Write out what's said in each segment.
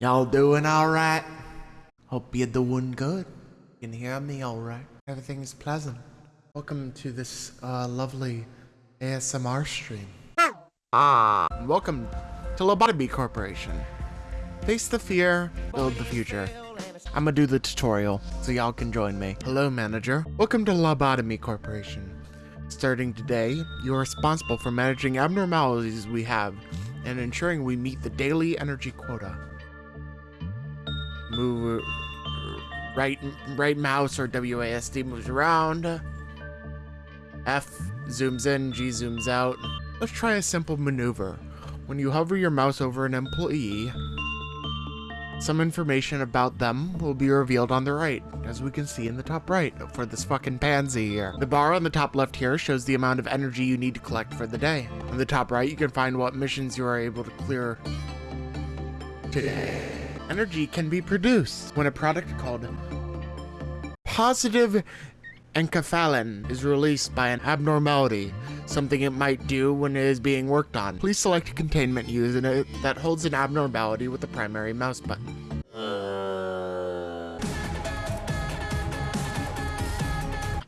Y'all doing alright? Hope you're doing good. You can hear me alright. Everything's pleasant. Welcome to this uh, lovely ASMR stream. Ah, welcome to Lobotomy Corporation. Face the fear, build the future. I'm gonna do the tutorial so y'all can join me. Hello, manager. Welcome to Lobotomy Corporation. Starting today, you are responsible for managing abnormalities we have and ensuring we meet the daily energy quota move uh, right right mouse or WASD moves around. F zooms in, G zooms out. Let's try a simple maneuver. When you hover your mouse over an employee, some information about them will be revealed on the right, as we can see in the top right for this fucking pansy here. The bar on the top left here shows the amount of energy you need to collect for the day. On the top right, you can find what missions you are able to clear today energy can be produced when a product called positive enkephalin is released by an abnormality, something it might do when it is being worked on. Please select a containment unit that holds an abnormality with the primary mouse button.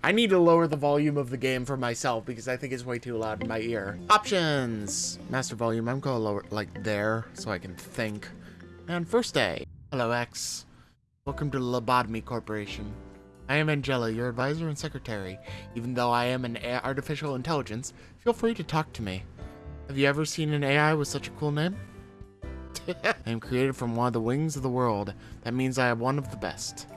I need to lower the volume of the game for myself because I think it's way too loud in my ear. Options! Master volume, I'm gonna lower like there so I can think. And first day. Hello, X. Welcome to Lobotomy Corporation. I am Angela, your advisor and secretary. Even though I am an artificial intelligence, feel free to talk to me. Have you ever seen an AI with such a cool name? I am created from one of the wings of the world. That means I am one of the best.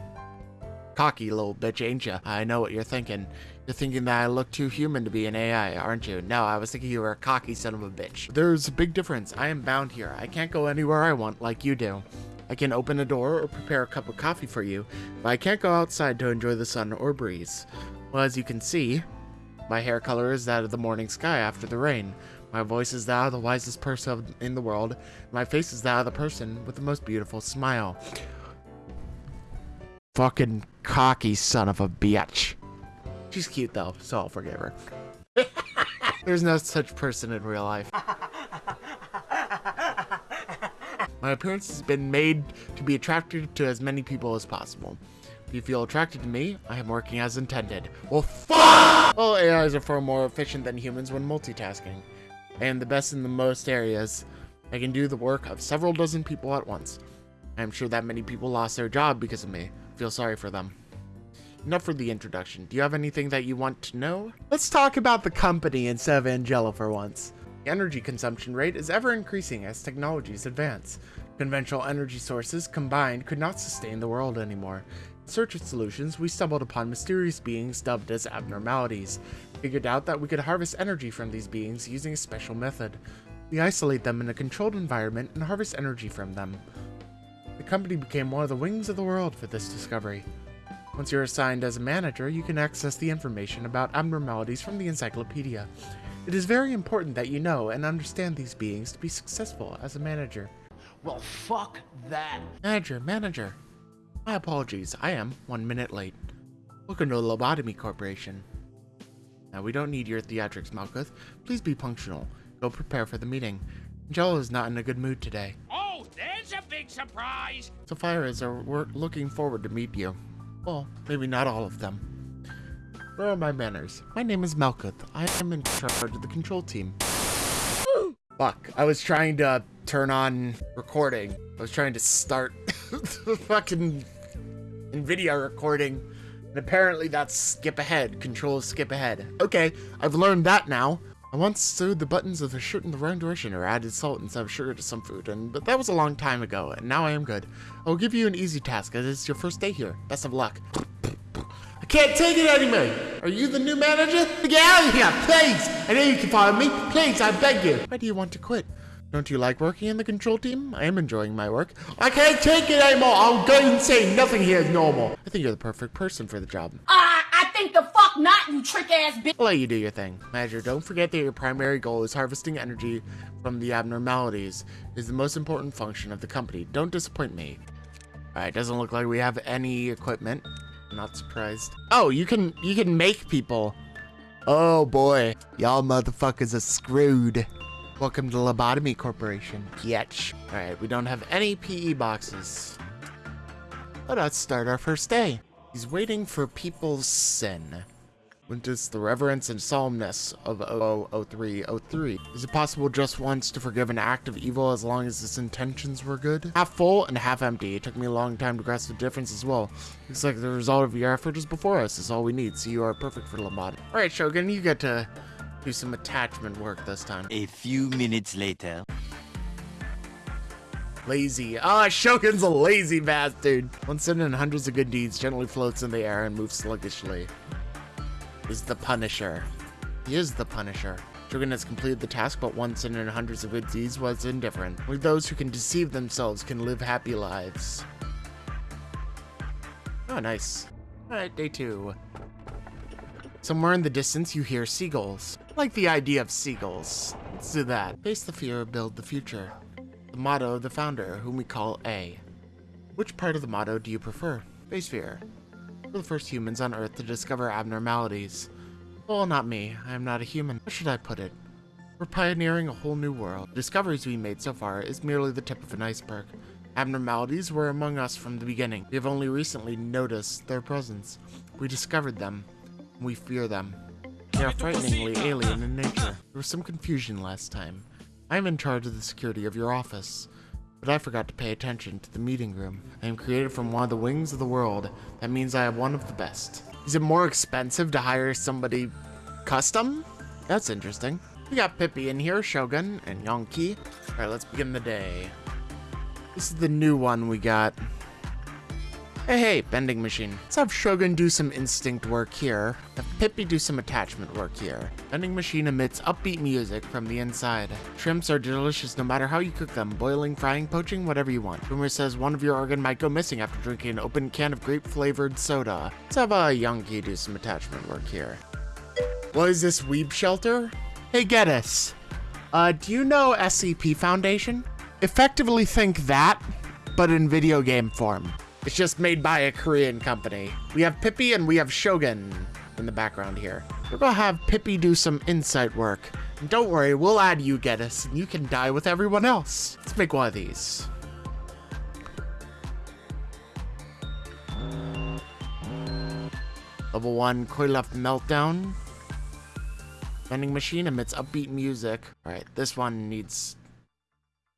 Cocky little bitch, ain't ya? I know what you're thinking. You're thinking that I look too human to be an AI, aren't you? No, I was thinking you were a cocky son of a bitch. There's a big difference. I am bound here. I can't go anywhere I want like you do. I can open a door or prepare a cup of coffee for you, but I can't go outside to enjoy the sun or breeze. Well, as you can see, my hair color is that of the morning sky after the rain. My voice is that of the wisest person in the world. My face is that of the person with the most beautiful smile. Fucking cocky son of a bitch. She's cute though, so I'll forgive her. There's no such person in real life. My appearance has been made to be attractive to as many people as possible. If you feel attracted to me, I am working as intended. Well, fuck! All AIs are far more efficient than humans when multitasking. I am the best in the most areas. I can do the work of several dozen people at once. I am sure that many people lost their job because of me. I feel sorry for them. Enough for the introduction. Do you have anything that you want to know? Let's talk about the company instead of Angela for once. The energy consumption rate is ever increasing as technologies advance. Conventional energy sources combined could not sustain the world anymore. In search of solutions, we stumbled upon mysterious beings dubbed as abnormalities. Figured out that we could harvest energy from these beings using a special method. We isolate them in a controlled environment and harvest energy from them. The company became one of the wings of the world for this discovery. Once you're assigned as a manager, you can access the information about abnormalities from the encyclopedia. It is very important that you know and understand these beings to be successful as a manager. Well, fuck that. Manager, manager. My apologies, I am one minute late. Welcome to the Lobotomy Corporation. Now, we don't need your theatrics, Malkuth. Please be punctual. Go prepare for the meeting. Angela is not in a good mood today. Oh, there's a big surprise! Sephirahs are uh, looking forward to meet you. Well, maybe not all of them. Where are my manners? My name is Malkuth. I am in charge of the control team. Fuck, I was trying to turn on recording. I was trying to start the fucking NVIDIA recording. And apparently that's skip ahead. Control skip ahead. Okay, I've learned that now. I once sewed the buttons of a shirt in the wrong direction or added salt instead of sugar to some food, and but that was a long time ago, and now I am good. I will give you an easy task, as it's your first day here. Best of luck. I can't take it anymore! Are you the new manager? Get out of here, please! I know you can follow me. Please, I beg you. Why do you want to quit? Don't you like working in the control team? I am enjoying my work. I can't take it anymore! I'll go insane! Nothing here is normal. I think you're the perfect person for the job. Ah! think the fuck not, you trick ass bitch. I'll let you do your thing. Manager, don't forget that your primary goal is harvesting energy from the abnormalities. It is the most important function of the company. Don't disappoint me. Alright, doesn't look like we have any equipment. I'm not surprised. Oh, you can you can make people. Oh boy. Y'all motherfuckers are screwed. Welcome to Lobotomy Corporation. Yetch. Alright, we don't have any PE boxes. Let us start our first day. He's waiting for people's sin. Witness the reverence and solemnness of 000303. Is it possible just once to forgive an act of evil as long as its intentions were good? Half full and half empty. It took me a long time to grasp the difference as well. Looks like the result of your effort is before us. Is all we need. So you are perfect for Lobotomy. Alright, Shogun, you get to do some attachment work this time. A few minutes later. Lazy. Ah, Shogun's a lazy bastard. One sin and hundreds of good deeds gently floats in the air and moves sluggishly. Is the Punisher. He is the Punisher. Shogun has completed the task, but once and hundreds of good deeds was indifferent. Only those who can deceive themselves can live happy lives. Oh, nice. Alright, day two. Somewhere in the distance, you hear seagulls. I like the idea of seagulls. Let's do that. Face the fear, build the future. The motto of the founder, whom we call A. Which part of the motto do you prefer? Face fear. We're the first humans on Earth to discover abnormalities. Well, not me. I am not a human. How should I put it? We're pioneering a whole new world. The discoveries we made so far is merely the tip of an iceberg. Abnormalities were among us from the beginning. We have only recently noticed their presence. We discovered them. We fear them. They are frighteningly alien in nature. There was some confusion last time. I am in charge of the security of your office, but I forgot to pay attention to the meeting room. I am created from one of the wings of the world. That means I have one of the best. Is it more expensive to hire somebody custom? That's interesting. We got Pippi in here, Shogun, and Yonki. Alright, let's begin the day. This is the new one we got. Hey, hey, vending machine. Let's have Shogun do some instinct work here. Have Pippi do some attachment work here. Vending machine emits upbeat music from the inside. Shrimps are delicious no matter how you cook them. Boiling, frying, poaching, whatever you want. Rumor says one of your organ might go missing after drinking an open can of grape-flavored soda. Let's have a Yonki do some attachment work here. What is this weeb shelter? Hey, Geddes. Uh, do you know SCP Foundation? Effectively think that, but in video game form. It's just made by a Korean company. We have Pippi and we have Shogun in the background here. We're gonna have Pippi do some insight work. And don't worry, we'll add you, Geddes, and you can die with everyone else. Let's make one of these. Level 1 Qliphoth Meltdown. Vending machine emits upbeat music. Alright, this one needs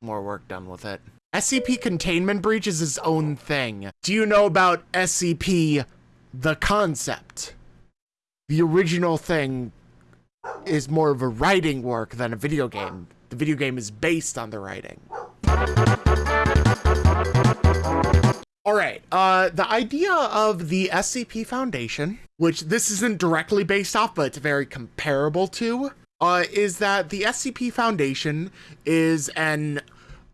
more work done with it. SCP Containment Breach is its own thing. Do you know about SCP the concept? The original thing is more of a writing work than a video game. The video game is based on the writing. All right, uh, the idea of the SCP Foundation, which this isn't directly based off, but it's very comparable to, uh, is that the SCP Foundation is an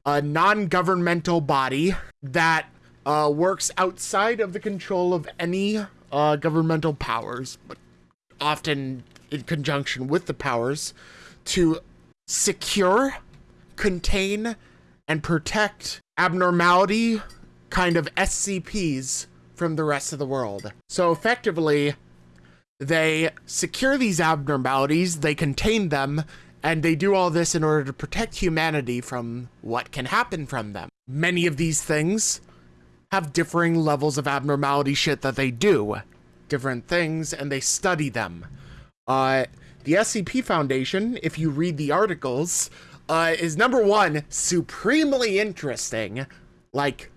a non-governmental body that uh, works outside of the control of any uh, governmental powers, but often in conjunction with the powers, to secure, contain, and protect abnormality kind of SCPs from the rest of the world. So effectively, they secure these abnormalities, they contain them, and they do all this in order to protect humanity from what can happen from them. Many of these things have differing levels of abnormality shit that they do. Different things, and they study them. Uh, the SCP Foundation, if you read the articles, uh, is number one, supremely interesting. Like,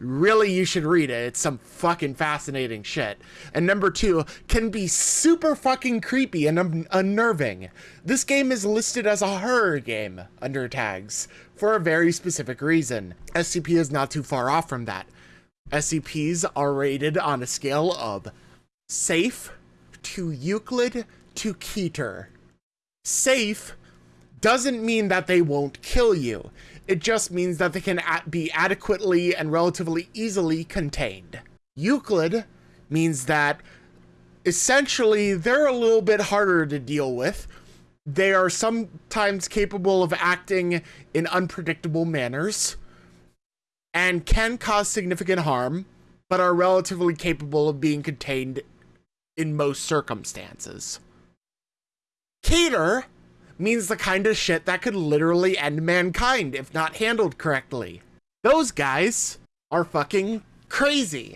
really you should read it. It's some fucking fascinating shit. And number two, can be super fucking creepy and un unnerving. This game is listed as a horror game under tags for a very specific reason. SCP is not too far off from that. SCPs are rated on a scale of safe to Euclid to Keter. Safe doesn't mean that they won't kill you. It just means that they can be adequately and relatively easily contained. Euclid means that essentially they're a little bit harder to deal with. They are sometimes capable of acting in unpredictable manners and can cause significant harm, but are relatively capable of being contained in most circumstances. Keter means the kind of shit that could literally end mankind if not handled correctly. Those guys are fucking crazy.